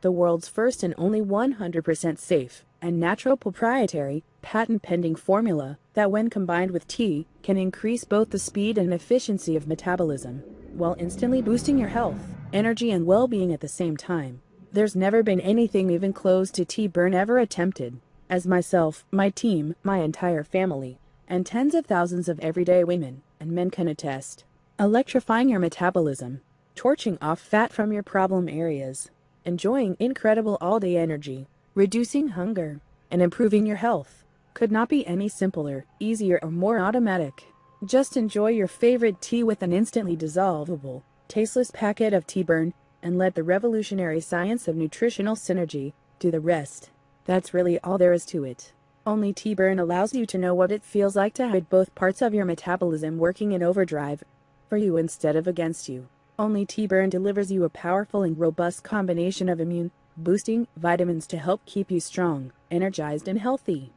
the world's first and only 100% safe and natural proprietary, patent-pending formula that when combined with tea can increase both the speed and efficiency of metabolism while instantly boosting your health, energy and well-being at the same time. There's never been anything even close to Tea Burn ever attempted. As myself, my team, my entire family, and tens of thousands of everyday women and men can attest. Electrifying your metabolism, torching off fat from your problem areas, enjoying incredible all-day energy, reducing hunger, and improving your health could not be any simpler, easier, or more automatic. Just enjoy your favorite tea with an instantly dissolvable, tasteless packet of Tea Burn and let the revolutionary science of nutritional synergy do the rest. That's really all there is to it. Only Tea Burn allows you to know what it feels like to have both parts of your metabolism working in overdrive for you instead of against you. Only Tea Burn delivers you a powerful and robust combination of immune boosting vitamins to help keep you strong, energized, and healthy.